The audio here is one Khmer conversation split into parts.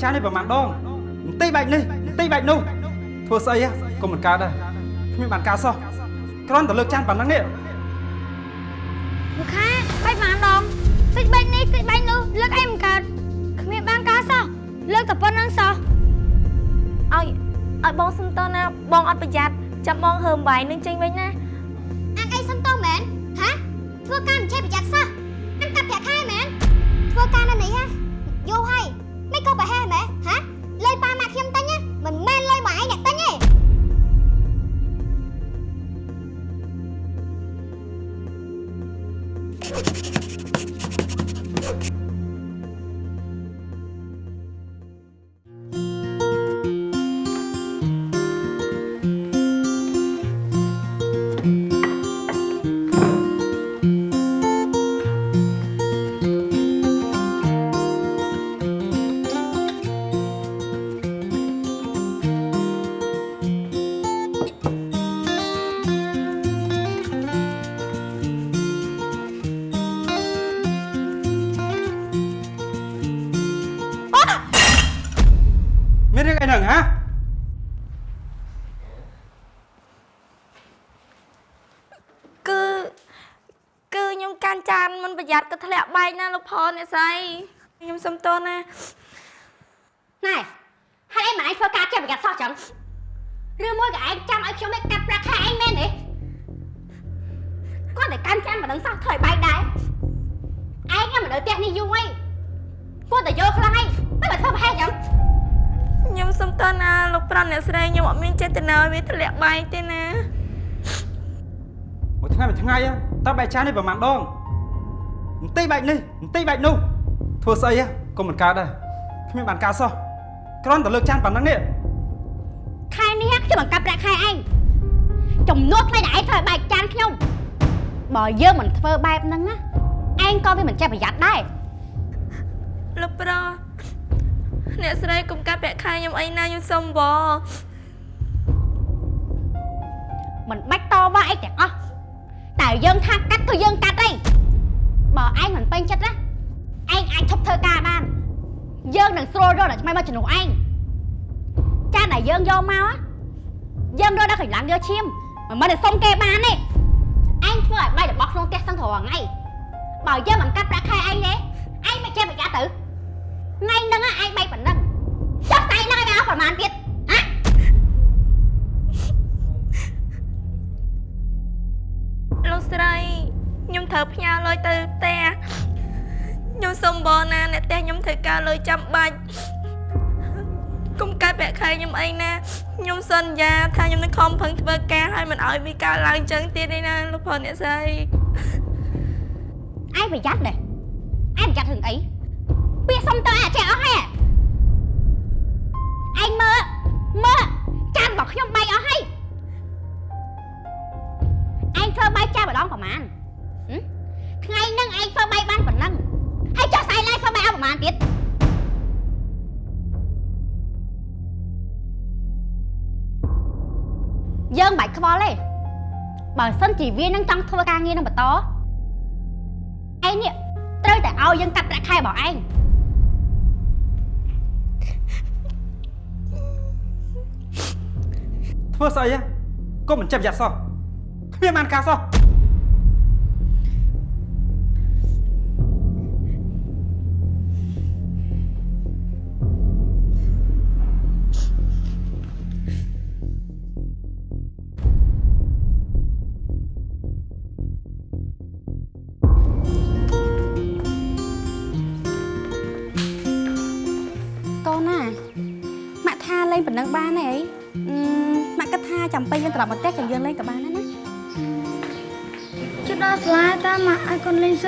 ចាននេះប្រហែលដងបន្តិចបែកនេះបន្តិចបែកនោះធ្វើស្អីកុំមិនកើតដែរគ្មានបានការសោះគ្រាន់តែលើកចានប៉ុណ្ណឹងនេះមួយខែបាយប៉ុន្មានដងតិចបែកនេះតិចបែកនោះលើកអីមិនកើតគ្មានបានការសោះលើកតែប៉ុណ្្នឹងសោះឲ្យឲ្យបងសុំតណាបងអត់ប្រយ័ត្នចាំបងហើមបាយនឹងចេញវិញណា ផលអ្នកស្រីខ្ញុំសុំតណាណែហេតុអីមិនឯងធ្វើការចេះប្រយ័ត្នសោះចឹងឬមួយក៏ឯងចាំឲ្យខ្ញុំឯងកាត់ប្រាក់ខែឯងមែនទេគាត់តែកាន់ចាំមិនដឹងសោះធ្វើឲ្យបែកដែរឯងមិននៅផ្ទះនេះយូរអីគាត់តែយកខ្លាំងអីមិនមកធ្វើប្រហែលចឹងខ្ញុំសុំតណាលោកប្រុសអ្នកស្រីខ្ញុំអត់មានចេតនាឲ្យវាធ្លាក់បែកទេណាមួយថ្ងៃមួយថ្ងៃតើបែកចាននេះប្រហែលដង បន្តិចបែកនេះបន្តិចបែកនោះធ្វើស្អីកុំមិនកើតដែរគ្មានបានការសោះគ្រាន់តែលើកចានប៉ុណ្ណឹងនេះខែនេះខ្ញុំបង្កាប់ប្រាក់ខែឯងចំនួនថ្លៃដែលឯងធ្វើឲ្យបែកចានខ្ញុំបើយើងមិនធ្វើបែបហ្នឹងណាឯងក៏វាមិនចេះប្រយ័ត្នដែរលោកប្រុសអ្នកស្រីកុំកាត់ប្រាក់ខែខ្ញុំអីណាខ្ញុំសុំបងមិនបាច់តវ៉ាអីទាំងអស់តែយើងថាកាត់គឺយើងកាត់អី បើឯងមិនពេញចិត្តណាឯងអាចឈប់ធ្វើការបានយើងនឹងស្រួលរកដល់ឆ្មៃមកជំនួសឯងចានដែលយើងយកមកណាយើងរកដល់កន្លងយកឈាមមិនមែនតែសុំគេបានទេឯងធ្វើឲ្យបាយរបស់ក្នុងផ្ទះសឹងរាល់ថ្ងៃបើយើងមិនកាត់ប្រាក់ខែឯងទេឯងមិនចេះប្រយ័ត្នទៅថ្ងៃហ្នឹងណាឯងបែកប៉ុណ្ណឹងចុះតែឯងនឹងឲ្យបានអស់ប្រហែលទៀតហ៎លោកស្រីខ្ញុំ ត្រូវផ្ញើលុយទៅផ្ទះខ្ញុំសុំបងណាអ្នកផ្ទះខ្ញុំត្រូវការលុយចាំបាច់កុំកាត់ប្រាក់ខែខ្ញុំអីណាខ្ញុំសន្យាថាខ្ញុំនឹងខំប្រឹងធ្វើការឲ្យមិនឲ្យវាកើតឡើងចឹងទៀតទេណាលោកប្រុសអ្នកស្រីឯងប្រយ័ត្នដែរឯងប្រយ័ត្នរឿងអីពាក្យសុំទៅឯងចេះអស់ហើ ខ្វល់ទេបើសិនជាវានឹងចង់ធ្វើការងារនឹងបន្តឯងនេះត្រូវតែឲ្យយើងកាត់ប្រាក់ខែរបស់ឯងធ្វើស្អីកុំមិនចេះប្រយ័ត្នសោះគ្មានបានការសោះ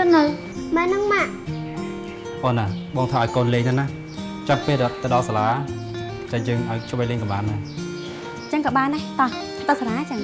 យកូនលេងសិននៅមែនហ្នឹងម៉ាក់អូនណាបងថាឲ្យកូនលេងទៅណាចាំពេលទៅដល់សាលាចាយើងឲ្យជួយលេងក៏បានដែរចឹងក៏បានដែរតោះទៅសាលាចឹង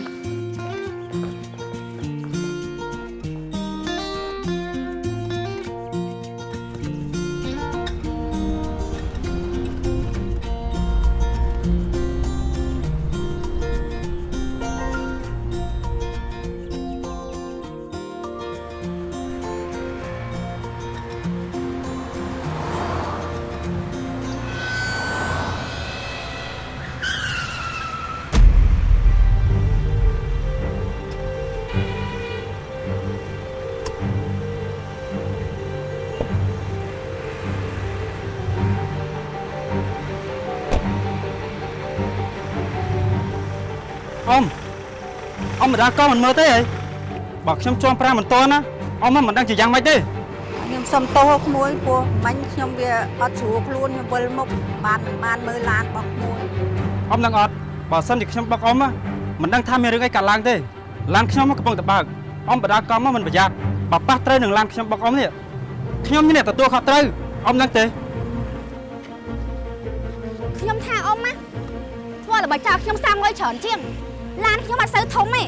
អ៊ំម្ដាកមិនមើលទេហីបើខ្ញុំជាប់ប្រាំមិនតន់ណាអ៊ំមិនដឹងជាយ៉ាងម៉េចទេខ្ញុំសុំទោសក្មួយព្រោះមិញខ្ញុំវាអត់ស្រួលខ្លួនខ្ញុំវិលមុខបានមិនបានមើលឡានរបស់ក្មួយអ៊ំដឹងអត់បើសិនជាខ្ញុំបុកអ៊ំណាមិនដឹងថាមានរឿងអីកើតឡើងទេឡានខ្ញុំកំពុងតែបើកអ៊ំបដាកំមកមិនប្រយ័ត្នបើប៉ះត្រូវនឹងឡានខ្ញុំបុកអ៊ំនេះខ្ញុំមានអ្នកទទួលខុសត្រូវអ៊ំដឹងទេខ្ញុំថាអ៊ំណាធ្វើល្បិចចោលខ្ញុំសាំងុយច្រើនជាង ឡានខ្ញុំអត់សូវធំទេ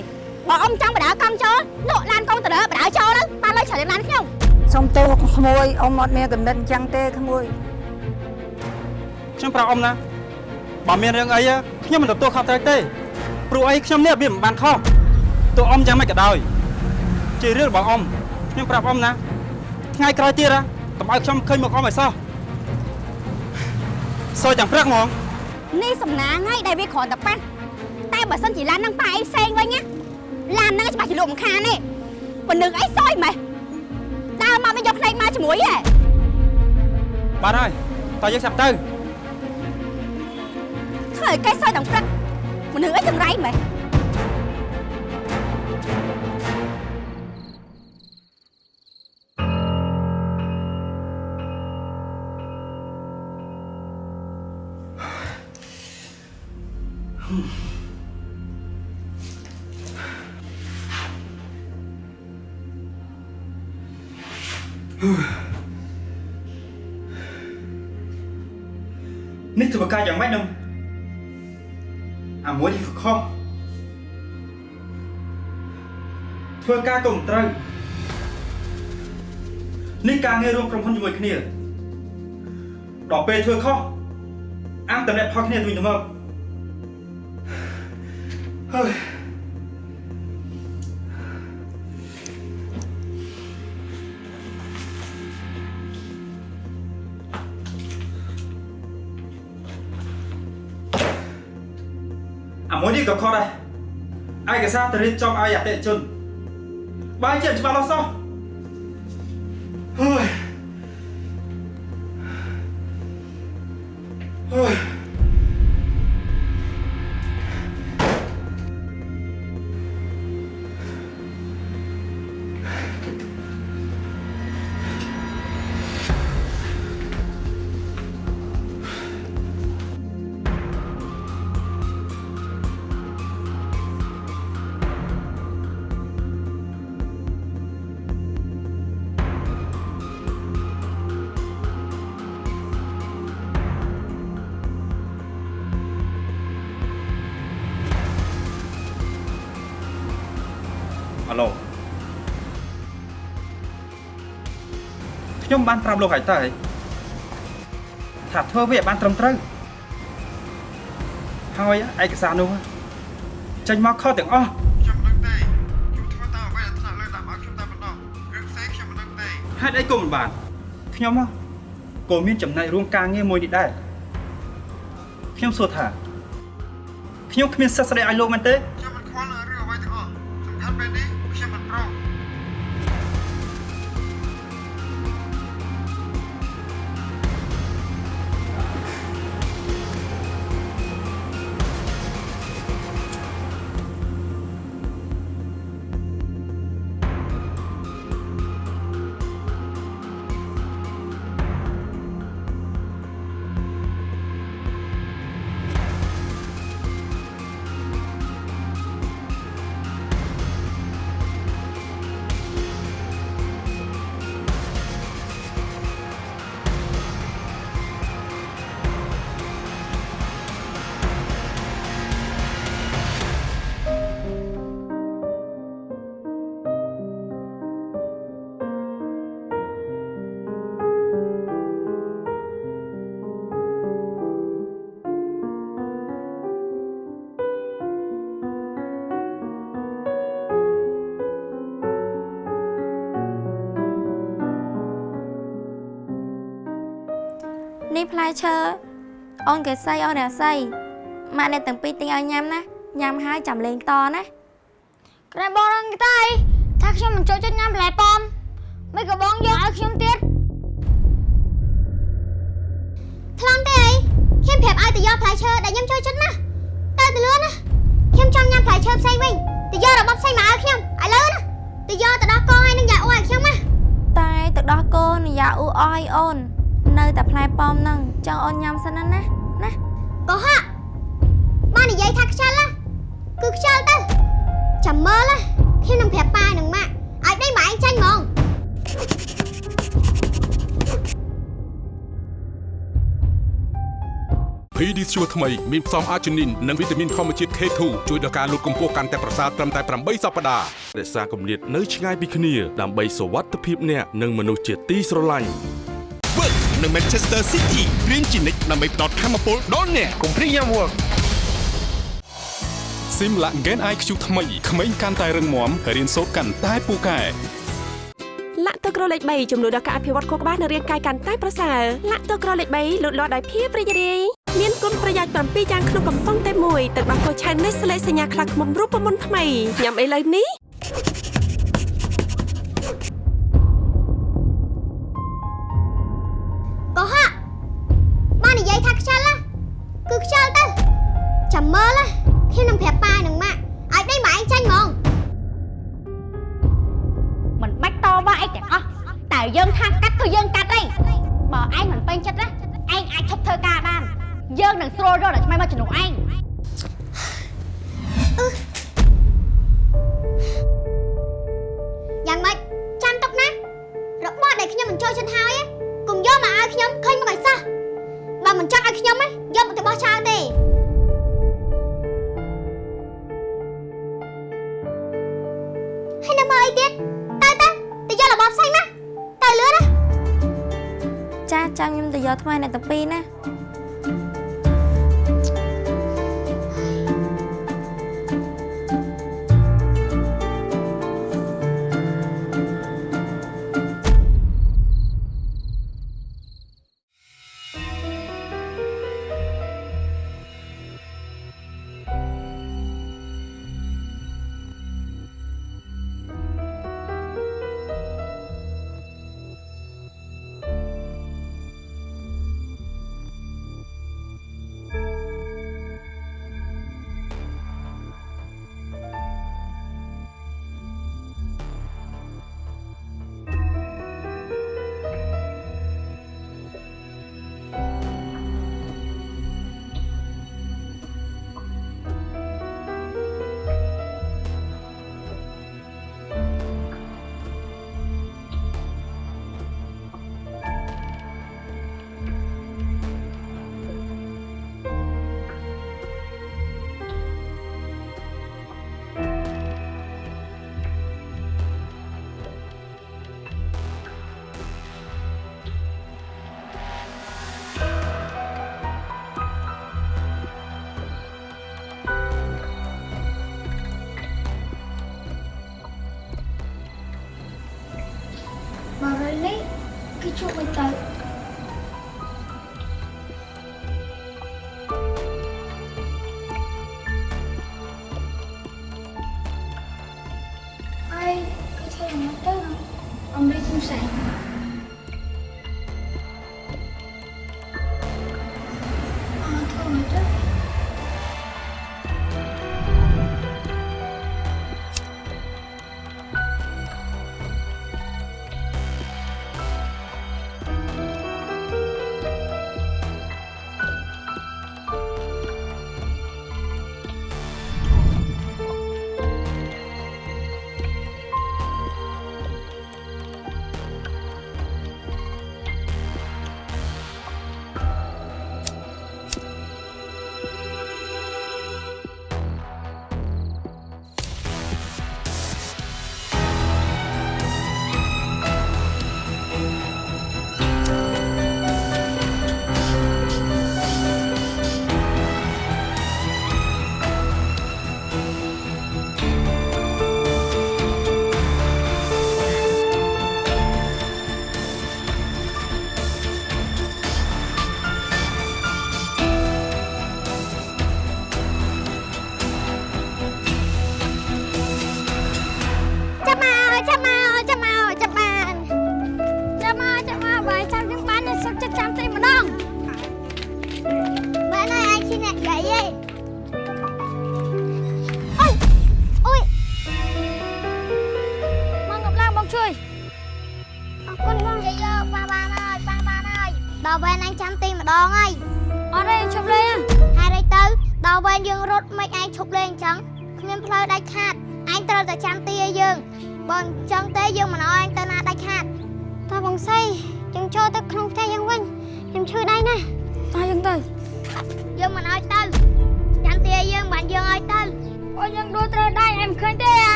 បើអ៊ំចង់បដាកំចូលលក់ឡានកុងតឺន័របដាចូលទៅបានលុយច្រើនជាងឡានខ្ញុំសុំទោសក្មួយអ៊ំអត់មានកំណត់អញ្ចឹងទេក្មួយខ្ញុំប្រាប់អ៊ំណាបើមានរឿងអីខ្ញុំមិនទទួលខុសត្រូវទេព្រោះអីខ្ញុំនេះវាមិនបានខុសទោះអ៊ំយ៉ាងម៉េចក៏ដោយជារឿងរបស់អ៊ំខ្ញុំប្រាប់អ៊ំណាថ្ងៃក្រោយទៀតណាកុំឲ្យខ្ញុំឃើញមុខអ៊ំឲ្យសោះសោះយ៉ាងព្រឹកហ្មងនេះសំណាងហើយដែលវាគ្រាន់តែប៉ះ តែបើសិនជាឡាននឹងប៉ះអីផ្សេងវិញណាឡានហ្នឹងច្បាស់ជាលក់មិនខានទេប៉ុណ្្នឹងអីសយម៉េះដើរមកវិញយកផ្នែកមកជាមួយហ៎បាទហើយតើយើងចាប់ទៅធ្វើឲ្យកែសយទាំងព្រឹកមនុស្សអីចង្រៃម៉េះ នេះធ្វើការយ៉ាងម៉េចនឹងអាមួយនេះខុសធ្វើការកុំត្រូវនេះការងាររួមក្រុមហ៊ុនជាមួយគ្នាដល់ពេលធ្វើខុសអាំងតំណែងផលគ្នាទៅវិញទៅមកហើយ នេះក៏ខុសដែរឯកសារទៅរៀបចំឲ្យអតិថិជនបើជាច្បាស់លាស់សោះ ខ្ញុំបានប្រាប់លោកហើយតើថាធ្វើវាឲ្យបានត្រឹមត្រូវហើយឯកសារនោះចេញមកខុសទាំងអស់ខ្ញុំមិនដឹងទេខ្ញុំធ្វើតាមអ្វីដែលថ្នាក់លើតាមឲ្យខ្ញុំតែម្ដងរឿងផ្សេងខ្ញុំមិនដឹងទេហេតុអីក៏មិនបានខ្ញុំហ៎ក៏មានចំណែករួមការងារមួយនេះដែរខ្ញុំសួរថាខ្ញុំគ្មានសិទ្ធិស្ដីឲ្យលោកមែនទេ ផ្លែឈើអូនកេសីអូនរាសីម៉ាក់អ្នកទាំងពីរទិញឲ្យញ៉ាំណាញ៉ាំហើយចាំលេងតណាក្រែបងរងតែថាខ្ញុំមិនចូលចិត្តញ៉ាំបន្លែប៉ោមមិនក៏បងយកឲ្យខ្ញុំទៀតខ្លំទេអីខ្ញុំប្រាប់ឲ្យទៅយកផ្លែឈើដែលខ្ញុំចូលចិត្តណាទៅទៅលឿនណាខ្ញុំខ្ញុំចង់ញ៉ាំផ្លែឈើផ្សេងវិញទៅយករបស់ផ្សេងមកឲ្យខ្ញុំឥឡូវណាទៅយកទៅដោះកងឲ្យនឹងយ៉ាអូឲ្យខ្ញុំណាតែទឹកដោះគោនិយាអ៊ូអយអូន នៅតែផ្លែប៉ោមហ្នឹងចង់អូនញ៉ាំសិនណាណាណាកុហកមកនិយាយថាខ្ជិលណាគឺខ្ជិលទៅចាំមើលណាខ្ញុំនឹងប្រាប់ប៉ានឹងម៉ាក់ឲ្យដេញមកឯងចាញ់ហ្មង PD ស្ជួថ្មីមានផ្សំអាជីនីននិងវីតាមីនធម្មជាតិ K2 ជួយដល់ការលូតកម្ពស់កាន់តែប្រសើរត្រឹមតែ8សប្តាហ៍រក្សាគម្លាតនៅឆ្ងាយពីគ្នាដើម្បីសុវត្ថិភាពអ្នកនិងមនុស្សជាទីស្រឡាញ់ Work នៅ Manchester City រៀនជានិច្ចដើម្បីផ្ដល់ធម៌ពលដល់អ្នកកុំព្រីយ៉ាំ Work Simla Gen IQ ថ្មីក្មេងកាន់តែរឹងមាំរៀនសូត្រកាន់តែពូកែលាក់ទឹកក្រលេខ3ចំនួនដល់ការអភិវឌ្ឍខួរក្បាលនិងរាងកាយកាន់តែប្រសើរលាក់ទឹកក្រលេខ3លូតលាស់ដោយភាពរីករាយមានគុណប្រយោជន៍7យ៉ាងក្នុងកំប៉ុងតែមួយទឹកដោះគោឆៅនេះស្លេកសញ្ញាខ្លះខ្មុំរូបមន្តថ្មីញ៉ាំអីឡើយនេះ ចាចាំខ្ញុំទៅយកថ្មអ្នកទាំងពីរណា គឺជួប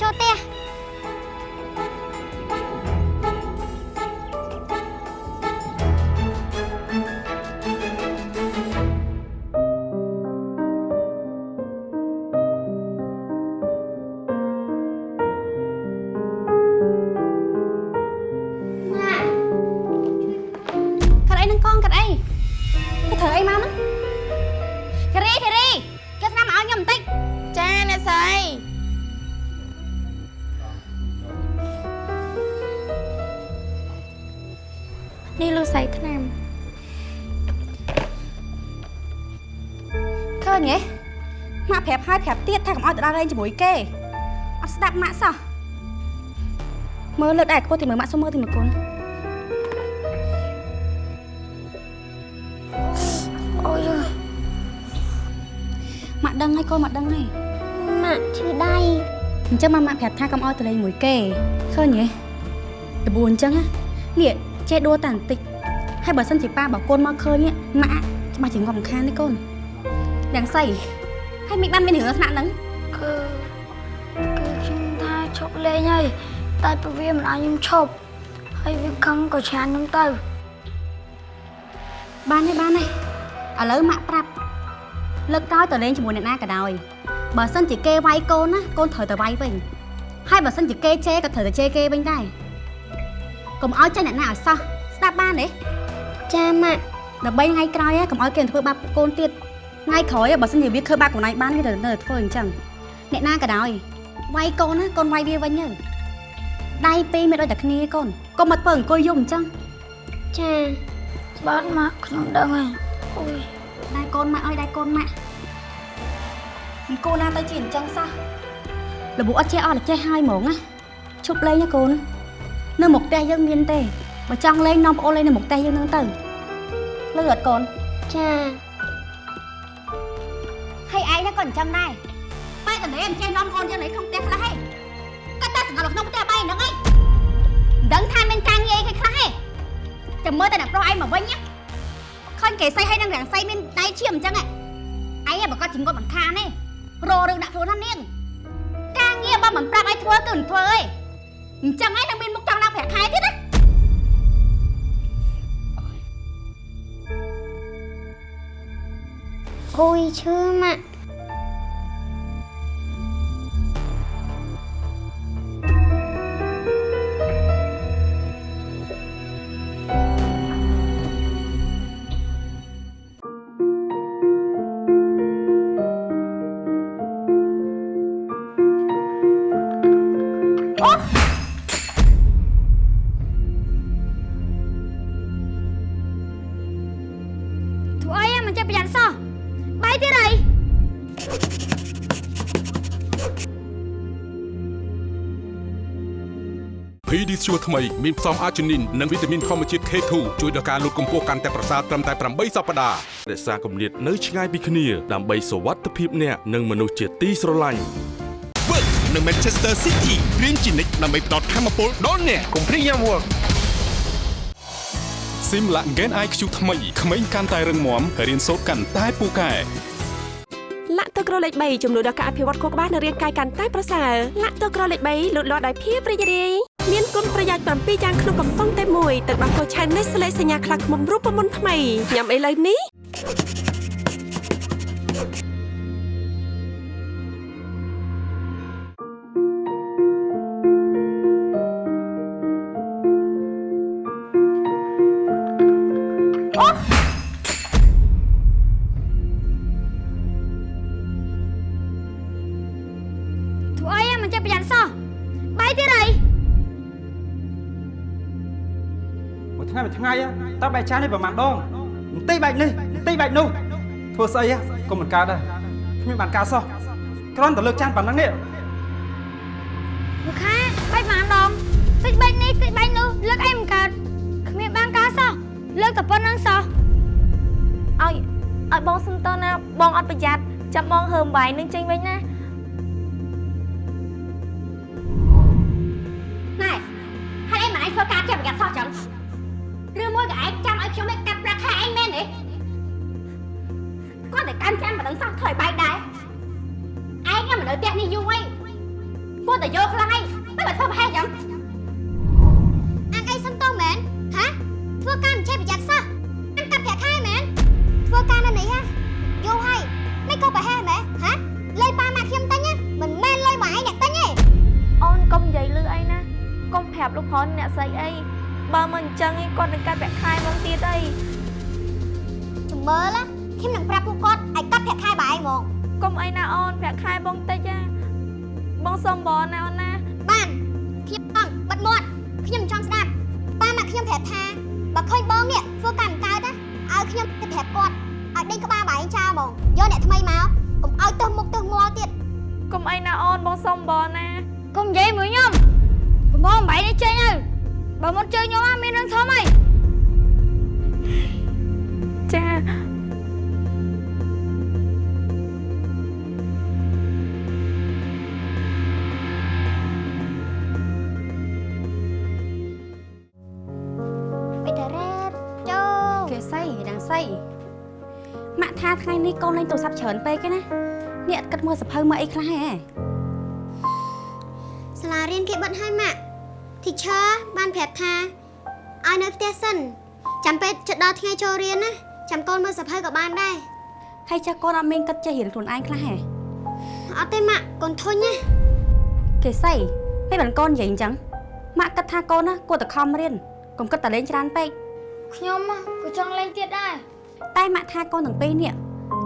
យើង ប្រាប់ហើយប្រាប់ទៀតថាកុំឲ្យទៅដល់លេងជាមួយគេអត់ស្ដាប់ម៉ាក់សោះមើលលើកដែរខ្ពស់ទីមើលម៉ាក់សុំមើលទីមើលកូនអូយម៉ាក់ដឹងហើយកូនម៉ាក់ដឹងហើយម៉ាក់ឈឺដៃអញ្ចឹងម៉ាម៉ាក់ប្រាប់ថាកុំឲ្យទៅលេងមួយគេឃើញទេដបួនអញ្ចឹងណានេះចេះដួលតែបន្តិចហើយបើសិនជាប៉ាបើកូនមកឃើញម៉ាក់ច្បាស់ជាងប់មិនខានទេកូនទាំងសៃ ហើយមិនបានមានរឿងស្នាក់ហ្នឹងគឺគឺខ្ញុំថាឈប់លេងហើយតែព្រោះវាមិនឲ្យខ្ញុំឈប់ហើយវាខឹងក៏ឆានខ្ញុំទៅបានទេបានទេឥឡូវម៉ាក់ប្រាប់លើកក្រោយទៅលេងជាមួយអ្នកណាក៏ដោយបើសិនជាគេវាយកូនណាកូនត្រូវតែវាយវិញហើយបើសិនជាគេជេរក៏ត្រូវតែជេរគេវិញដែរកុំឲ្យចេញអ្នកណាឲ្យសោះស្ដាប់បានទេចាម៉ាក់ដើម្បីថ្ងៃក្រោយហ៎កុំឲ្យគេធ្វើបាបកូនទៀត ថ្ងៃក្រោយហ៎បើសិនជាវាធ្វើបាបកូនឯងបានវាទៅនៅតែធ្វើអញ្ចឹងអ្នកណាក៏ដោយវាយកូនណាកូនវាយវាវិញទៅដៃពីរមានដូចតែគ្នាកូនកុំមកធ្វើអង្គុយយំអញ្ចឹងចាបាទម៉ាក់ខ្ញុំដឹងហើយអូយដៃកូនម៉ាក់អើយដៃកូនម៉ាក់មិនគួរណាទៅជាអញ្ចឹងសោះលបអត់ចេះអត់ចេះហើយហ្មងណាឈប់លេងណាកូននៅមុខផ្ទះយើងមានទេបើចង់លេងនាំប្អូនលេងនៅមុខផ្ទះយើងនឹងទៅលឺអត់កូនចាហើយឯងណា ក៏អញ្ចឹងដែរបែរតលេមិនចេះនាំកូនយើងនៅក្នុងផ្ទះខ្លះហេគាត់តែសង្កត់នៅក្នុងផ្ទះបែរហ្នឹងឯងមិនដឹងថាមានការងារអីគេខ្លះហេចាំមើលតែអ្នកប្រុសឯងមកវិញណាឃើញគេសៃឲ្យនឹងរាំងសៃមានដៃឈាមអញ្ចឹងឯងឯងបើគាត់ជាងគាត់មិនខានទេរោរឿងដាក់ខ្លួនណានាងការងារបើមិនប្រាប់ឲ្យធ្វើគឺមិនធ្វើឯងអញ្ចឹងឯងនឹងមានមុខចង់ដាក់ប្រាក់ខែទៀតណាអូយឈឺម៉ាក់ PD Sure ថ្មីមានផ្សំអាជីនីននិងវីតាមីនធម្មជាតិ K2 ជួយដល់ការលូតកម្ពស់កាន់តែប្រសើរត្រឹមតែ8សប្តាហ៍រក្សាគម្លាតនៅឆ្ងាយពីគ្នាដើម្បីសុវត្ថិភាពអ្នកនិងមនុស្សជាទីស្រឡាញ់វើនៅ Manchester City រៀនជានិច្ចដើម្បីផ្ដល់ធម៌ពលដល់អ្នកកុំព្រាយយ៉ាំវឹកស៊ីមឡាក់ Gen IQ ថ្មីក្មេងកាន់តែរឹងមាំរៀនសូត្រកាន់តែពូកែលាក់ទឹកក្រលេខ3ចំនួនដល់ការអភិវឌ្ឍខួរក្បាលនិងរាងកាយកាន់តែប្រសើរលាក់ទឹកក្រលេខ3លូតលាស់ដោយភាពរីករាយ មានគុណប្រយោជន៍7យ៉ាងក្នុងកំប៉ុងតែមួយទឹកដោះគោឆៅនេះស្លេកសញ្ញាខ្លាឃ្មុំរូបមន្តថ្មីញ៉ាំអីឡើយនេះធ្វើអីមិនចេះប្រយ័ត្នសោះបាយទៀតអី ថ្ងៃមួយថ្ងៃតើបែកចាននេះប្រហែលដងបន្តិចបែកនេះបន្តិចបែកនោះធ្វើស្អីកុំមិនកើតដែរគ្មានបានការសោះគ្រាន់តែលើកចានប៉ុណ្ណឹងនេះមួយខែបាយប៉ុន្មានដងតិចបែកនេះតិចបែកនោះលើកអីមិនកើតគ្មានបានការសោះលើកតែប៉ុណ្្នឹងសោះឲ្យឲ្យបងសុំតើណាបងអត់ប្រយ័ត្នចាំបងហើមបាយនឹងចេញវិញណាណែ ឯងចាំឲ្យខ្ញុំឯងកាត់ប្រាក់ខែឯងមែនទេគាត់តែកាន់ចាំមិនដឹងសោះធ្វើឲ្យបែកដែរឯងមិននៅផ្ទះនេះយូរអីគាត់តែយកខ្លាំងអីមិនមកធ្វើប្រហែសចឹងអាងអីសុំតោមែនហាធ្វើការមិនចេះប្រយ័ត្នសោះអាងកាត់ប្រាក់ខែមែនធ្វើការនៅនេះហ่ะយូរហើយមិនក៏ប្រហែលមែនហាលុយប៉ាម៉ាក់ខ្ញុំទិញណាមិនមែនលុយមកឯងអ្នកទិញទេអូនកុំនិយាយលឺអីណាកុំប្រាប់លោកប្រនអ្នកស្រីអី បើមិនអញ្ចឹងឯងគាត់នឹងកាត់ប្រាក់ខែមកទៀតអីចាំមើលណាខ្ញុំនឹងប្រាប់ពួកគាត់ឲ្យកាត់ប្រាក់ខែបើឯងហ្មងកុំអីណាអូនប្រាក់ខែបងតិចណាបងសុំបងណាអូនណាបានខ្ញុំចង់បិទមាត់ខ្ញុំមិនចង់ស្ដាប់ប៉ាម៉ាក់ខ្ញុំប្រាប់ថាបើឃើញបងនេះធ្វើការមិនកើតណាឲ្យខ្ញុំទៅប្រាប់គាត់ឲ្យដេញក្បាលបើឯងចោលហ្មងយកអ្នកថ្មីមកកុំឲ្យទៅមុខទៅងាល់ទៀតកុំអីណាអូនបងសុំបងណាកុំនិយាយមួយខ្ញុំកំងបាយនេះចេញទៅ បើមកជើញខ្ញុំមានរឿងធំអីចាបិទរ៉េតចូលគេសៃដឹងសៃម៉ាក់ថាថ្ងៃនេះកូនលេងទូរស័ព្ទច្រើនពេកឯណាអ្នកគិតមើលសភៅមើលអីខ្លះហ៎សាលារៀនគេបិទឲ្យម៉ាក់ teacher បានប្រាប់ថាឲ្យនៅផ្ទះសិនចាំពេលជិតដល់ថ្ងៃចូលរៀនណាចាំកូនមើលសភៅក៏បានដែរហើយចាស់កូនអត់មានគិតចេះរៀនខ្លួនឯងខ្លះហ៎អត់ទេម៉ាក់កូនធុញណាគេសៃមិនបានកូននិយាយអញ្ចឹងម៉ាក់គិតថាកូនណាគួរតែខំរៀនកុំគិតតែលេងច្រើនពេកខ្ញុំក៏ចង់លេងទៀតដែរតែម៉ាក់ថាកូនទាំងពីរនេះ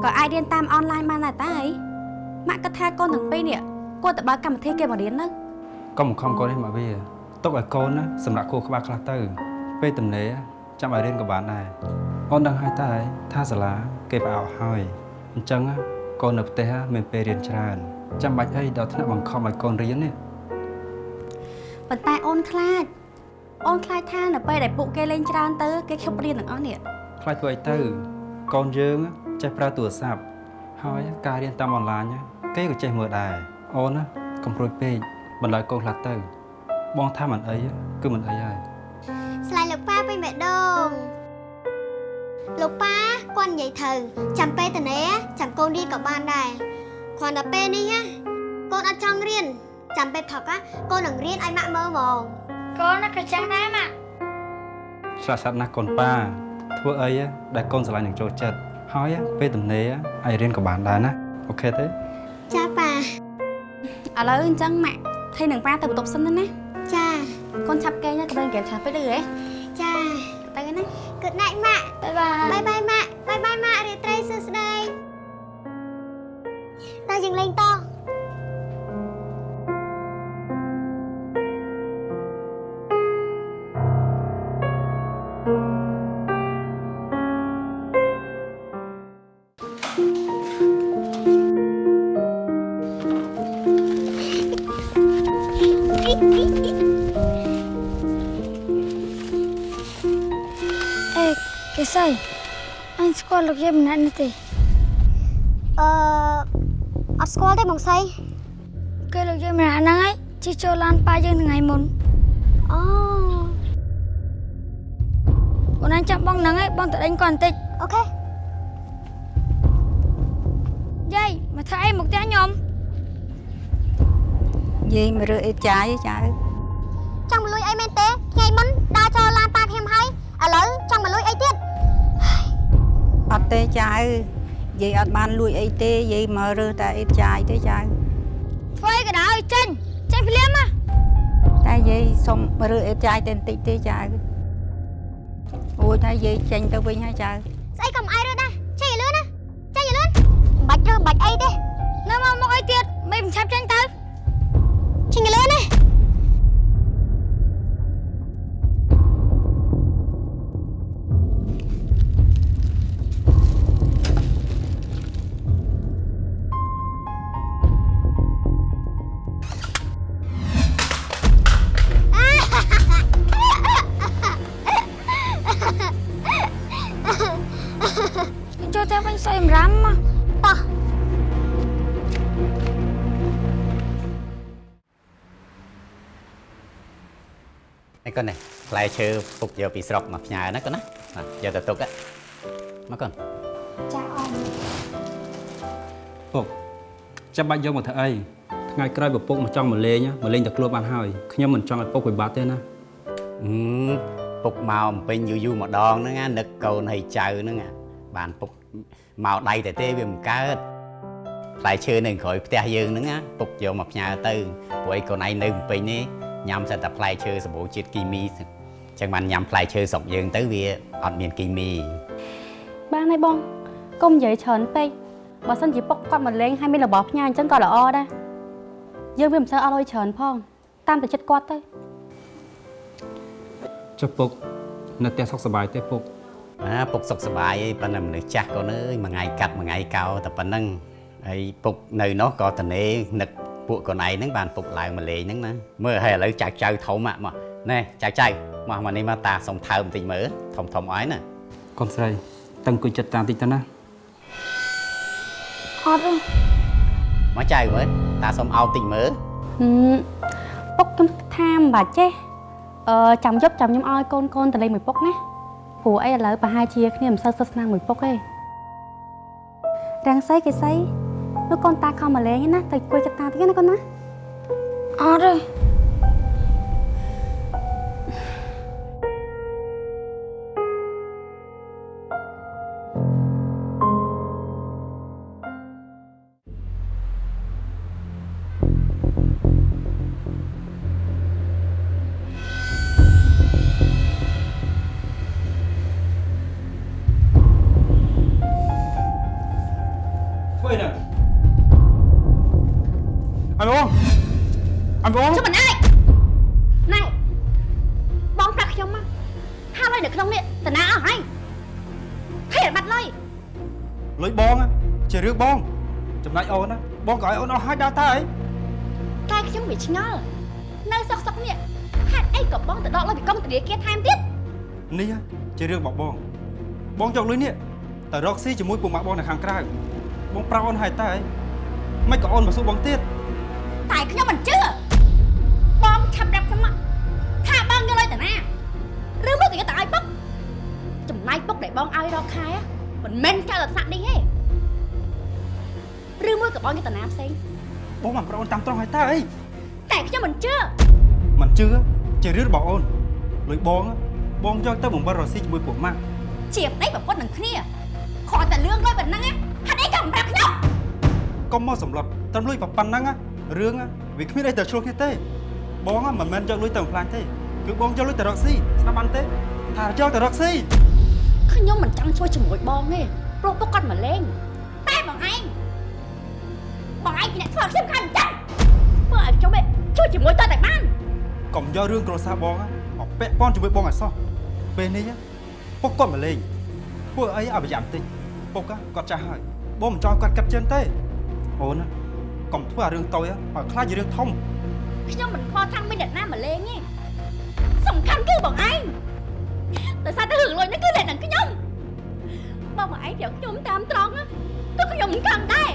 ក៏អាចរៀនតាមអនឡាញបានដែរតាអីម៉ាក់គិតថាកូនទាំងពីរនេះគួរតែបើកកម្មវិធីគេមករៀនទៅកុំបង្ខំកូននេះមកវា ទុកឲ្យកូនណាសម្រាប់គួរក្បាលខ្លះទៅ ពេលទំនេរចាំឲ្យរៀនក៏បានដែរអូនដឹងហើយតើថាសាលាគេផ្អោកហើយអញ្ចឹងកូននៅផ្ទះមានពេលរៀនច្រើនចាំបាច់អីដល់ថ្នាក់បង្ខំឲ្យកូនរៀននេះប៉ុន្តែអូនខ្លាចអូនខ្លាចថានៅពេលដែលពួកគេលេងច្រើនទៅគេឈប់រៀនទាំងអស់នេះខ្លាចធ្វើអីទៅកូនយើងចេះប្រើទូរស័ព្ទហើយការរៀនតាមអនឡាញគេក៏ចេះមើលដែរអូនណាកុំព្រួយពេកបន្លើយកូនខ្លះទៅ បងថាមិនអីគឺមិនអីហើយស្លាយលោកប៉ាពេញម្ដងលោកប៉ាគាត់និយាយត្រូវចាំពេលតនេចាំកូនរៀនក៏បានដែរគ្រាន់តែពេលនេះណាកូនអត់ចង់រៀនចាំពេលផឹកណាកូននឹងរៀនឲ្យម៉ាក់មើលហ្មងកូនក៏ចឹងដែរម៉ាក់ស្លាប់ស្លាប់ណាស់កូនប៉ាធ្វើអីដែលកូនស្រឡាញ់នឹងចូលចិត្តហើយពេលទំនេរឲ្យរៀនក៏បានដែរណាអូខេទេចាប៉ាឥឡូវអញ្ចឹងម៉ាក់ថៃនឹងប៉ាទៅបន្ទប់សិនទៅណាចា កូនឆាប់គេណាកុំឲ្យហ្គេមឆាប់ពេកទៅហ៎ចាទៅណា Good night ម៉ាក់បាយបាយ ល់លោកយាយម្នាក់នេះទេអឺអត់ស្គាល់ទេបងស្រីគេលោកយាយម្នាក់ហ្នឹងឯងជិះចូលឡានប៉ាយើងថ្ងៃមុនអូអូនអញចាំបងហ្នឹងឯងបងទៅដេញគាត់បន្តិចអូខេយាយមកធ្វើអីមកផ្ទះខ្ញុំយាយមករើអេតចាយចៅចង់មកលួចអីមែនទេថ្ងៃមុនដើរចូលឡានប៉ាខ្ញុំហើយឥឡូវចង់មកលួចអីទៀត អត់ទេចៅយាយអត់បានលួចអីទេយាយមករើតែអេតចាយទេចៅធ្វើអីក៏ដោយចេញចេញភ្លាមណាតែយាយសុំរើអេតចាយតែបន្តិចទេចៅអូរួចហើយយាយចេញទៅវិញហើយចៅស្អីក៏មិនអីរើដែរចេញឲ្យលឿនណាចេញឲ្យលឿនបាច់រើបាច់អីទេនៅមកមកអីទៀតមិនឆាប់ចេញទៅចេញឲ្យលឿនណា ផ្លែឈើពុកយកពីស្រុកមកផ្ញើណាកូនណាណាយកទៅទុកណាមកកូនចាអមពុកចាំបាច់យកមកធ្វើអីថ្ងៃក្រោយពពុកមកចង់មកលេងណាមកលេងតែខ្លួនបានហើយខ្ញុំមិនចង់ឲ្យពុកពិបាកទេណាអឺពុកមកអំពេញយូរយូរម្ដងហ្នឹងណានឹកកូនហើយចៅហ្នឹងណាបានពុកមកដៃតែទេវាមិនកើតផ្លែឈើនៅក្រោយផ្ទះយើងហ្នឹងណាពុកយកមកផ្ញើទៅព្រោះឯងកូនឯងនៅអំពេញនេះញ៉ាំសិតតែផ្លែឈើសម្បូរជាតិគីមីអញ្ចឹងបានញ៉ាំផ្លែឈើស្រុកយើងទៅវាអត់មានគីមីបានហើយបងកុំនិយាយច្រើនពេកបើសិនជាពុកគាត់មកលេងហើយមានរបស់ផ្ញើអញ្ចឹងក៏ល្អដែរយើងវាមិនសូវអត់លុយច្រើនផងតាមតែចិត្តគាត់ទៅចុះពុកនៅផ្ទះសុខសប្បាយទេពុកណាពុកសុខសប្បាយអីប៉ុន្តែមនុស្សចាស់កូនអើយមួយថ្ងៃកាត់មួយថ្ងៃកោតែប៉ុណ្្នឹងហើយពុកនៅនោះក៏តនេនឹកពួកកូនឯងហ្នឹងបានពុកឡើងមកលេងហ្នឹងណាមើលហើយឥឡូវចៅចៅធំហ่ะមក ណែចៅចៅមកមកនេះមកតាសុំថើបបន្តិចមើលធំធំអស់ណាកូនស្រីតឹងគួយចិត្តតាមតិចទៅណាអត់ទេមកចៅមើលតាសុំអោបតិចមើលហឹមពុកខ្ញុំថាមិនបាច់ចេះអឺចាំយប់ចាំខ្ញុំឲ្យកូនកូនទៅលេងមួយពុកណាព្រោះអីឥឡូវប្រហែលជាគ្នាមិនសូវសិស្សស្នាមមួយពុកទេរាំងសីគេសីលោកកូនតាខំមកលេងណាទៅគួយចិត្តតាទៀតណាកូនណាអត់ទេ រឿងរបស់បងបងយកលុយនេះទៅរកស៊ីជាមួយពុកម៉ាក់បងនៅខាងក្រៅបងប្រាប់អូនហើយតើអីមិនក៏អូនមកសួរបងទៀតតែខ្ញុំមិនជឿបងឆាប់ប្រាប់ខ្ញុំមកថាបងយកលុយតាណាឬមកក៏យកទៅឲ្យពុកចំណាយពុកដែលបងឲ្យរកខែ á, មិនមែនកើតតែថ្នាក់នេះទេឬមួយក៏បងយកតាណាផ្សេងបងមកប្រាប់អូនតាមត្រង់ហើយតើអីតែខ្ញុំមិនជឿមិនជឿជារឿងរបស់អូនលុយបងណា បងយកទៅបង្វិលរកស៊ីជាមួយពុកម៉ាក់ជាប្តីប្រពន្ធនឹងគ្នាគ្រាន់តែលឿងលុយប៉ុណ្ណឹងណាហេតុអីក៏មិនប្រាប់ខ្ញុំកុំមកសម្លុតត្រឹមលុយប៉ុណ្ណឹងណារឿងណាវាគ្មានអីទៅឆ្លោះគ្នាទេបងណាមិនមែនយកលុយទៅបំផ្លាញទេគឺបងយកលុយទៅរកស៊ីស្ដាប់បានទេថាយកទៅរកស៊ីខ្ញុំមិនចង់ជួយជាមួយបងទេព្រោះពុកគាត់មកលេងតែបងឯងបងឯងជាអ្នកធ្វើឲ្យខ្ញុំខានចឹងធ្វើឲ្យខ្ញុំឯងជួយជាមួយតើតែបានកុំយករឿងគ្រួសារបងណាមកពាក់ព័ន្ធជាមួយបងឲ្យសោះ ពេលនេះណាពុកគាត់មកលេងធ្វើអីឲ្យប្រយ័ត្នតិចពុកណាគាត់ចាស់ហើយបងមិនចង់គាត់កាត់ជើងទេអូនណាកុំធ្វើឲ្យរឿងតូចណាឲ្យខ្លាចជារឿងធំខ្ញុំមិនខ្វល់ថាមានអ្នកណាមកលេងទេសំខាន់គឺបងឯងតែសារតែរឿងលុយនេះគឺអ្នកនឹងខ្ញុំបងបងឯងប្រាប់ខ្ញុំតាមត្រង់ណាទោះខ្ញុំមិនខឹងដែរ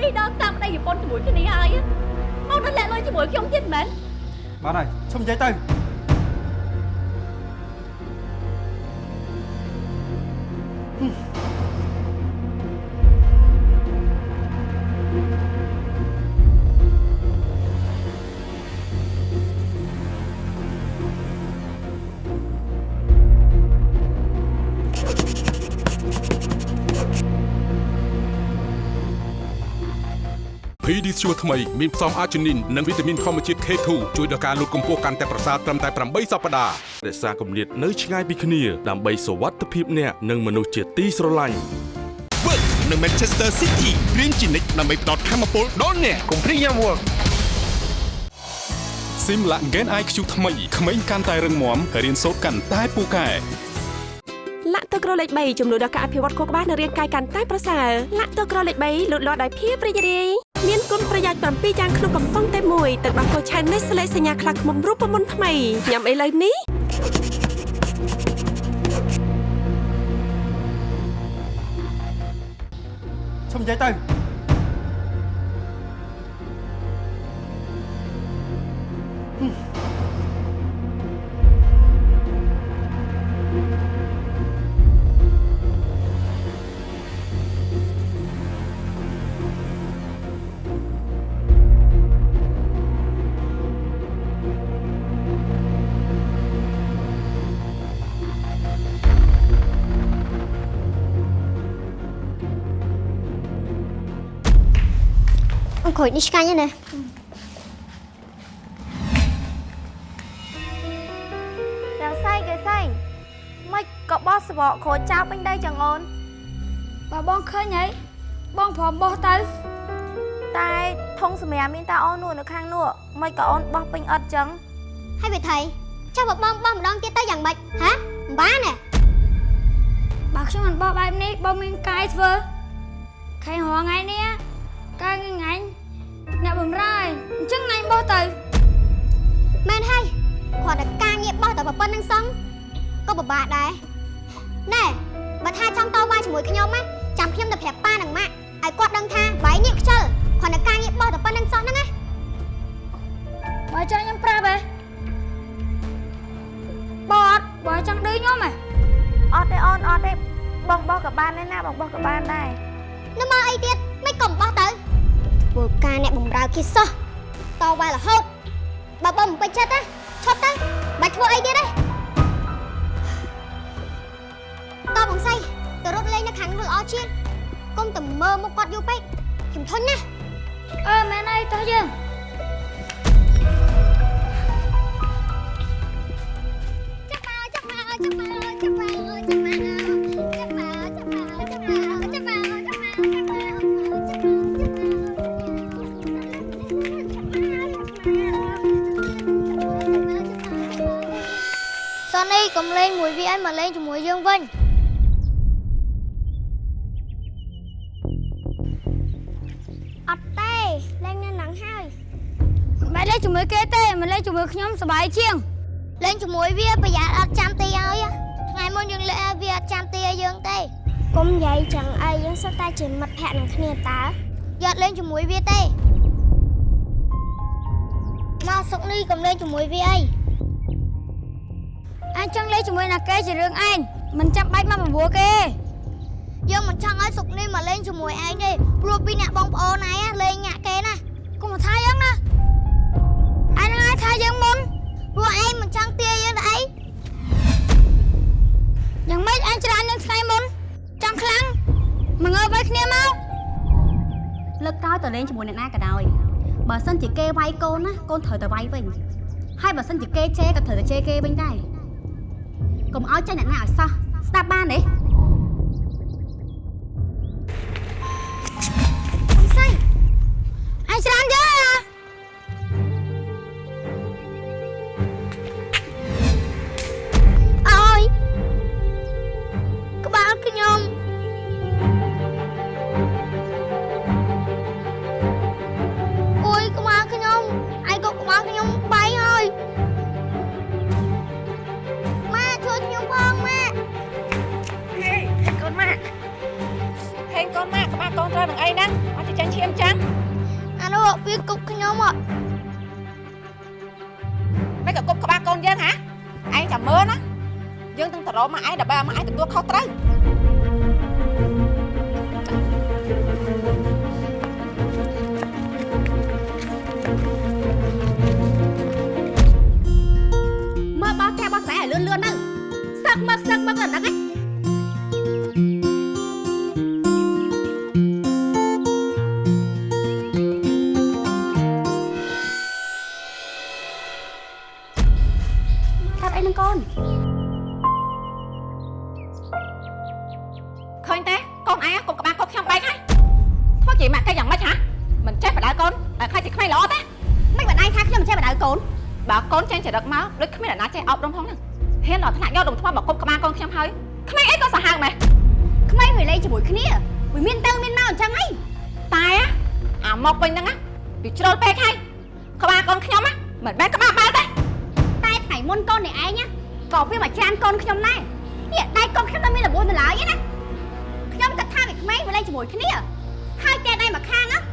នេះដល់តាមប្តីប្រពន្ធជាមួយគ្នាហើយណាបងនឹងលាក់លុយជាមួយខ្ញុំទៀតមែនបានហើយឈុំនិយាយទៅ Hmm. ភេ Pedisure ថ្មីមានផ្សំអាជីនីននិងវីតាមីនធម្មជាតិ K2 ជួយដល់ការលូតកម្ពស់កាន់តែប្រសើរត្រឹមតែ8សប្តាហ៍រក្សាគម្លាតនៅឆ្ងាយពីគ្នាដើម្បីសុវត្ថិភាពអ្នកនិងមនុស្សជាទីស្រឡាញ់ Work នៅ Manchester City រៀនជានិច្ចដើម្បីផ្ដល់ធម៌ពលដល់អ្នកកុំព្រាយ Work Simla Gen IQ ថ្មីក្មេងកាន់តែរឹងមាំរៀនសូត្រកាន់តែពូកែលាក់ទឹកក្រលេខ3ចំនួនដល់ការអភិវឌ្ឍខួរក្បាលនៅរាងកាយកាន់តែប្រសើរលាក់ទឹកក្រលេខ3លូតលាស់ដោយភាពរីករាយ មានគុណប្រយោជន៍7យ៉ាងក្នុងកំប៉ុងតែមួយទឹកដោះគោឆៅនេះស្លេសញ្ញាខ្លះខ្មុំរូបមន្តថ្មីញ៉ាំអីលើនេះឈុំនិយាយទៅអ ង្គុយនេះឆ្កាញ់ណាស់យ៉ាងសៃគេសៃមិនក៏បោះសបកក្រូចចោលពេញដីចឹងអូនបើបងឃើញហើយបងព្រមបោះទៅតែធុងសម្រាប់មានតាអូននោះនៅខាងនោះមិនក៏អូនបោះពេញអត់ចឹងហើយវិថីចាំបើបងបោះម្ដងទៀតទៅយ៉ាងម៉េចហាមិនបានទេបើខ្ញុំមិនបោះបែបនេះបងមានកាយធ្វើខែរងថ្ងៃនេះកាយថ្ងៃ អ្នកបំរើឯងអញ្ចឹងថ្ងៃបោះទៅមែនហើយគ្រាន់តែការងារបោះតែប៉ុណ្្នឹងសោះក៏ពិបាកដែរណែបើថាចង់តវ៉ាជាមួយខ្ញុំណាចាំខ្ញុំទៅប្រាប់ប៉ានិងម៉ាក់ឲ្យគាត់ដឹងថាបាយនេះខ្ជិលគ្រាន់តែការងារបោះតែប៉ុណ្្នឹងសោះហ្នឹងណាបើចង់ខ្ញុំប្រាប់ហ៎បអត់បើចង់ឌឺខ្ញុំហ៎អត់ទេអូនអត់ទេបងបោះក៏បានដែរណាបងបោះក៏បានដែរនៅមកអីទៀតមិនកុំបោះទៅ ធ្វើការអ្នកបំរើគេសោះតវ៉ារហូតបើបងមិនពេញចិត្តណាឈប់ទៅបាច់ធ្វើអីទៀតទេតបងសៃទៅរត់លេងនៅខាងនោះល្អជាងកុំតែមើលមុខគាត់យូរពេកខ្ញុំធន់ណាអឺមែនហើយតោះយើងចាប់មកចាប់មកចាប់មកចាប់មកចាប់មក កុំលេងមួយវាឲ្យមកលេងជាមួយយើងវិញអត់ទេលេងនៅនឹងហើយមិនលេងជាមួយគេទេមិនលេងជាមួយខ្ញុំសប្បាយជាងលេងជាមួយវាប្រយ័ត្នអត់ចាំទីឲ្យថ្ងៃមុនយើងលេងឲ្យវាអត់ចាំទីឲ្យយើងទេកុំនិយាយចឹងអីយើងសុទ្ធតែជាមិត្តភក្តិនឹងគ្នាតើយកលេងជាមួយវាទេមកសុកនេះកុំលេងជាមួយវាអី អញចង់លេងជាមួយណាគេជារឿងឯងមិនចាំបាច់មកបបួលគេយើងមិនចង់ឲ្យសុកនេះមកលេងជាមួយឯងទេព្រោះពីអ្នកបងប្អូនឯងលេងញាក់គេណាកុំមកថាយើងណាឯងនឹងឲ្យថាយើងមុនព្រោះឯងមិនចង់ទាយើងទៅអីយ៉ាងម៉េចឯងច្រើនយើងថ្ងៃមុនចង់ខ្លាំងមកងើបឲ្យគ្នាមកលើកក្រោយទៅលេងជាមួយអ្នកណាក៏ដោយបើសិនជាគេវាយកូនណាកូនត្រូវតែវាយវិញហើយបើសិនជាគេជេរក៏ត្រូវតែជេរគេវិញដែរ កុំឲ្យចេះអ្នកណាឲ្យសោះស្ដាប់បានទេអង្សៃឯងច្រើនយើងហ៎អើ នត្រូវនឹងអីហ្នឹងអត់ចាញ់ឈាមចឹងអានោះវាគប់ខ្ញុំអត់មិនក៏គប់ក្បាលកូនយើងហ៎ឯងចាំមើលណាយើងទាំងតរមកឯងដើម្បីឲ្យមកឯងទទួលខុសត្រូវមើលបោះផ្ទះបោះស្រែឲ្យលឿនលឿនទៅសឹកមកសឹកមកដល់ហ្នឹងឯង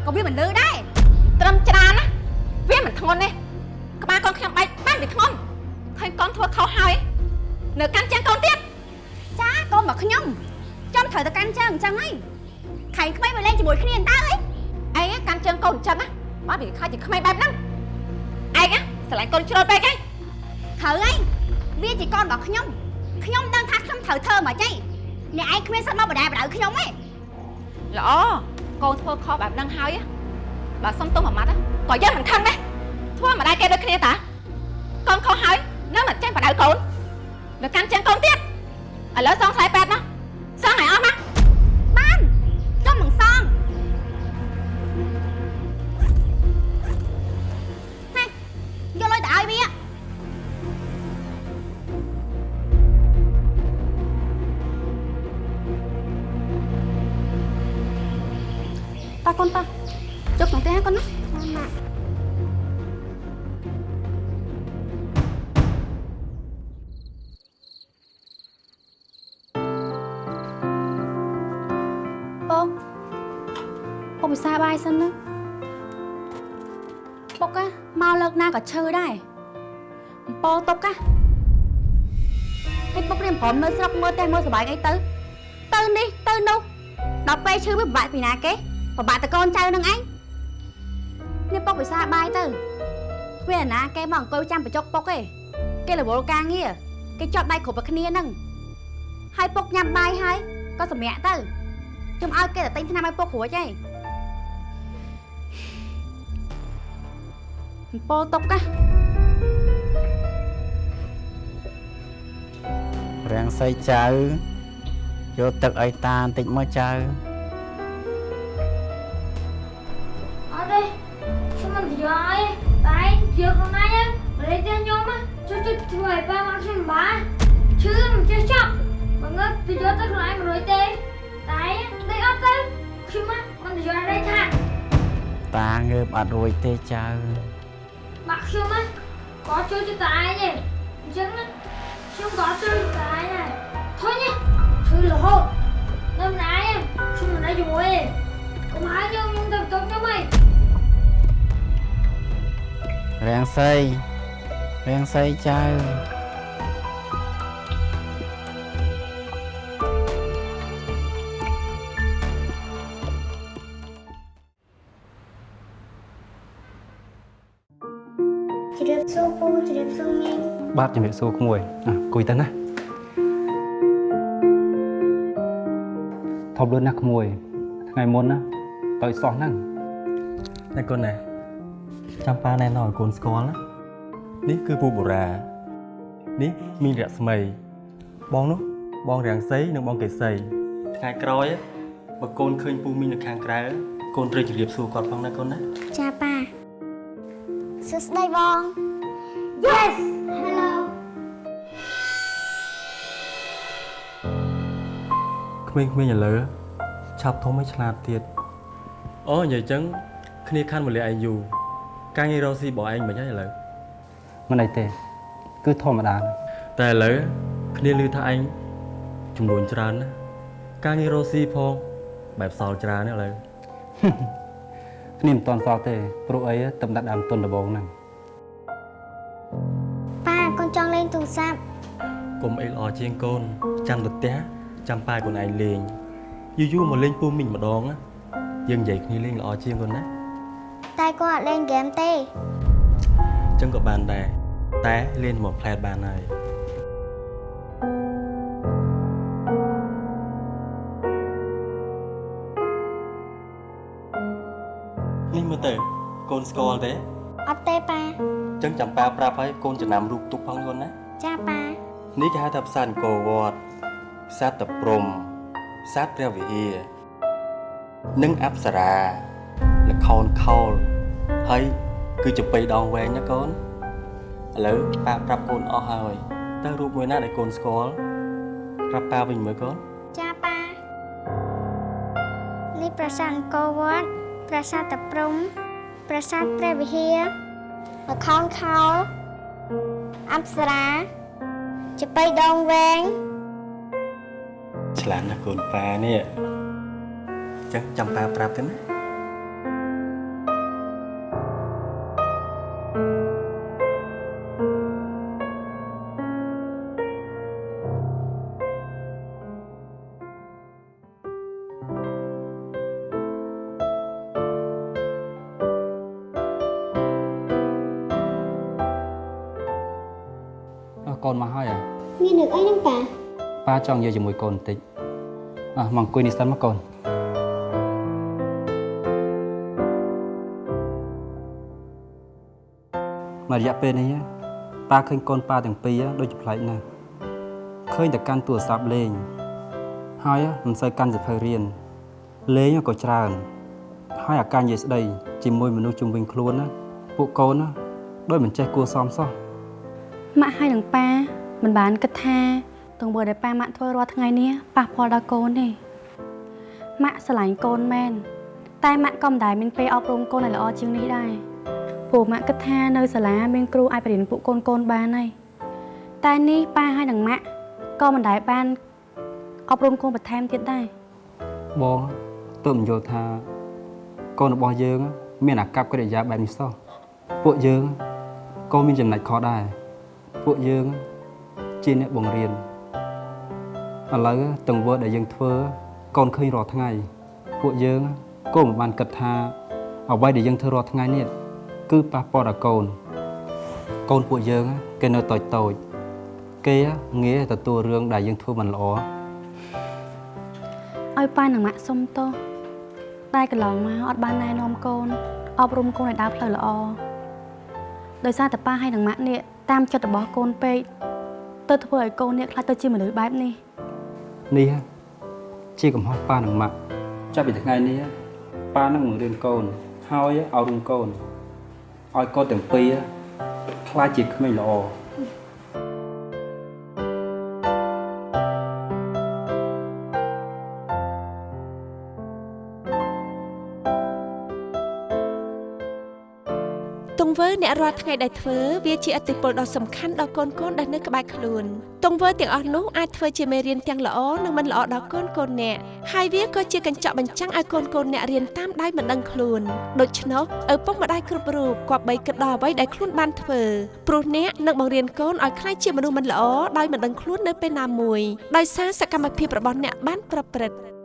កខាងណាក៏វាមិនលឺដែរត្រឹមច្រានណាវាមិនធ្ងន់ទេក្បាលកូនខ្ញុំបែកបានវាធ្ងន់ឃើញកូនធ្វើខុសហើយនៅកាន់ចាំងកូនទៀតចាកូនមកខ្ញុំចាំត្រូវទៅកាន់ជើងអញ្ចឹងហីខែងក្មេងវាលេងជាមួយគ្នាតើអីឯងកាន់ជើងកូនអញ្ចឹងណាបើវាខ្លាចជាក្មេងបែបហ្នឹងឯងស្រឡាញ់កូនជ្រុលពេកហីត្រូវហីវាជាកូនរបស់ខ្ញុំខ្ញុំដឹងថាខ្ញុំត្រូវធ្វើមកចេះអ្នកឯងគ្មានសិទ្ធិមកបដែបដៅខ្ញុំទេល្អ កូនធ្វើខុសបែបហ្នឹងហើយបើសុំទោសមួយម៉ាត់ក៏យើងមិនខឹងដែរធ្វើមិនដែរគេដូចគ្នាតាកូនខុសហើយនៅមិនចេះបដៅកូននៅកាន់ជើងកូនទៀតឥឡូវសងខ្សែពេទ្យណាសងឲ្យអស់ណាបា កលើកណាក៏ឈឺដែរអំពទុក á ហើយពុករៀនព្រមនៅស្រុកមើលតែមើលសុបាយអីទៅ ទៅនេះទៅនោះដល់ពេលឈឺវាពិបាកពីណាគេពិបាកតកូនចៅនឹងឯងនេះពុកពិសាបាយទៅធ្វើអាណាគេមកអង្គុយចាំបញ្ចុកពុកឯងគេរវល់ការងារគេជាប់ដៃគ្រប់តែគ្នាហ្នឹងហើយពុកញ៉ាំបាយហើយក៏សម្រាកទៅខ្ញុំឲ្យគេទៅទិញថ្នាំឲ្យពុករួចឯង ពទុកណារាំងសីចៅយកទឹកឲ្យតាបន្តិចមកចៅអត់ទេខ្ញុំមិនយកឲ្យតែយកខ្លួនឯងលេងតែខ្ញុំជួយជួយធ្វើឲ្យប៉ាមកខ្ញុំបានឈឺមិនចេះចាប់បើងើបទៅយកទៅខ្លួនឯងមិនរួចទេតែដេកអត់ទៅខ្ញុំមិនយកឲ្យថាតាងើបអត់រួចទេចៅ បាក់ខ្ញុំក៏ជួយទៅតែឯងទេអញ្ចឹងខ្ញុំក៏ជួយតែឯងដែរធុញឈឺរហូតនៅម្នាក់ឯងខ្ញុំមិនដែរជាមួយទេកុំឲ្យខ្ញុំខ្ញុំទៅបន្ទប់ខ្ញុំហីរាំងសីរាំងសីចៅ ជ្រាបសួរពូជ្រាបសួរមីងបាទជំរាបសួរក្មួយអ่ะគួយទៅណាធំលឿនណាស់ក្មួយ ថ្ងៃមុនណាទៅសោះហ្នឹងតែកូនណាចាំប៉ាណែនាំឲ្យកូនស្គាល់ណានេះគឺពូបូរ៉ានេះមីងរស្មីបងនោះបងរាំងសីនិងបងកេសីថ្ងៃក្រោយបើកូនឃើញពូមីងនៅខាងក្រៅកូនត្រូវជម្រាបសួរគាត់ផងណាកូនណាចាប៉ា សួស្ដីបង Yes Hello ក្មេងៗឥឡូវឆាប់ធំឲ្យឆ្លាតទៀតអូនិយាយចឹងគ្នាខាន់មលាឯងយូរការងាររកស៊ីរបស់ឯងមិនហើយឥឡូវមិនអីទេ គឺធម្មតាណាស់តែឥឡូវគ្នាឮថាឯងចំនួនច្រើនណាស់ការងាររកស៊ីផងបែបសល់ច្រើនណាស់ឥឡូវ គ្នាមិនតន់សល់ទេព្រោះអីតំដាត់ដើមទុនដំបងហ្នឹងប៉ាកូនចង់លេងទូរស័ព្ទកុំអីល្អជាងកូនចាំទៅផ្ទះចាំប៉ាកូនឯងលេងយូរយូរមកលេងពូមីងម្ដងណាយើងនិយាយគ្នាលេងល្អជាងកូនណាតែគាត់អត់លេងហ្គេមទេអញ្ចឹងក៏បានដែរតែលេងមកផ្លែតបានហើយ នេះមើលទៅកូនស្គាល់ទេអត់ទេប៉ាអញ្ចឹងចាំប៉ាប្រាប់ឲ្យកូនចំណាំរូបទុកផងកូនណាចាប៉ានេះគេហៅថាផ្សារអង្គរវត្តផ្សារតព្រំសត្វព្រះវិហារនិងអប្សរាលខោនខោលហើយគឺជាបីដងវែងណាកូនឥឡូវប៉ាប្រាប់កូនអស់ហើយតើរូបមួយណាដែលកូនស្គាល់ប្រាប់ប៉ាវិញមើលកូនចាប៉ានេះប្រាសាទអង្គរវត្ត ប្រាសាទតាព្រំ ប្រាសាទព្រះវិហារល្ខោនខោលអប្សរាចបៃដងវែងឆ្លាតណាស់កូនប៉ានេះចឹងចាំប៉ាប្រាប់ទៅណា ចង់និយាយជាមួយកូនបន្តិចអ่ะមកអង្គុយនេះសិនមកកូនមករយៈពេលនេះប៉ាឃើញកូនប៉ាទាំងពីរដូចជាប្លែកណាស់ឃើញតែកាន់ទូរស័ព្ទលេង ហើយមិនសូវកាន់សៀវភៅរៀនលេងក៏ច្រើន ហើយអាការនិយាយស្ដីជាមួយមនុស្សជុំវិញខ្លួនណាពួកកូនណាដូចមិនចេះគួរសមសោះម៉ាក់ហើយនឹងប៉ាមិនបានគិតថា ទង្វើដែលប៉ាម៉ាក់ធ្វើរាល់ថ្ងៃនេះប៉ះពាល់ដល់កូនទេម៉ាក់ស្រឡាញ់កូនមែនតែម៉ាក់ក៏មិនដែលមានពេលអប់រំកូនឲ្យល្អជាងនេះដែរព្រោះម៉ាក់គិតថានៅសាលាមានគ្រូអាចបរៀនពួកកូនកូនបានហើយតែនេះប៉ាហើយនឹងម៉ាក់ក៏មិនដែលបានអប់រំកូនបន្ថែមទៀតដែរបងទើបមិនយល់ថាកូនរបស់យើង មានអាកប្បកិរិយាបែបនេះសោះពួកយើងក៏មានចំណុចខុសដែរពួកយើងជាអ្នកបង្រៀន ឥឡូវទង្វើដែលយើងធ្វើកូនឃើញរាល់ថ្ងៃពួកយើងក៏មិនបានគិតថាអ្វីដែលយើងធ្វើរាល់ថ្ងៃនេះគឺប៉ះពាល់ដល់កូនកូនពួកយើងគេនៅតូចតូចៗគេងាយទទួលរឿងដែលយើងធ្វើមិនល្អឲ្យប៉ានឹងម៉ាក់សុំទោសតែកន្លងមកអត់បានណែនាំកូនអប់រំកូនឲ្យដើរផ្លូវល្អដោយសារតែប៉ាហើយនឹងម៉ាក់នេះតាមចិត្តរបស់កូនពេកទៅធ្វើឲ្យកូននេះខ្លាចទៅជាមនុស្សបែបនេះ នេះជាកំហុសប៉ានិងម៉ាក់ចាប់ពីថ្ងៃនេះប៉ានឹងបង្រៀនកូនហើយឲ្យរុំកូនឲ្យកូនទាំងពីរខ្លាចជាក្មេងល្អ អ្នករាល់ថ្ងៃដែលធ្វើវាជាអតិពលដ៏សំខាន់ដល់កូនកូនដែលនៅក្បែរខ្លួនទង្វើទាំងអស់នោះអាចធ្វើជាមេរៀនទាំងល្អនិងមិនល្អដល់កូនកូនអ្នកហើយវាក៏ជាកញ្ចក់បញ្ចាំងឲ្យកូនកូនអ្នករៀនតាមដៃមិនដឹងខ្លួនដូច្នោះឪពុកម្ដាយគ្រប់រូបគប្បីគិតដល់អ្វីដែលខ្លួនបានធ្វើព្រោះអ្នកនឹងបង្រៀនកូនឲ្យក្លាយជាមនុស្សមិនល្អដោយមិនដឹងខ្លួននៅពេលណាមួយដោយសារសកម្មភាពរបស់អ្នកបានប្រព្រឹត្ត